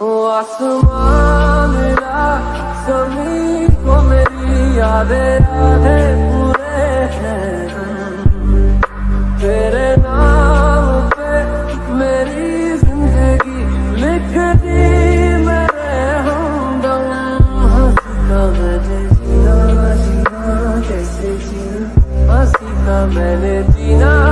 ओ आसमान मिला ज़मीन को मेरी यादें यादें पूरे हैं तेरे नाम पे मेरी ज़िंदगी लिख दी मेरे हम मैंने जीना जीना कैसे जीना हसीना मैंने जीना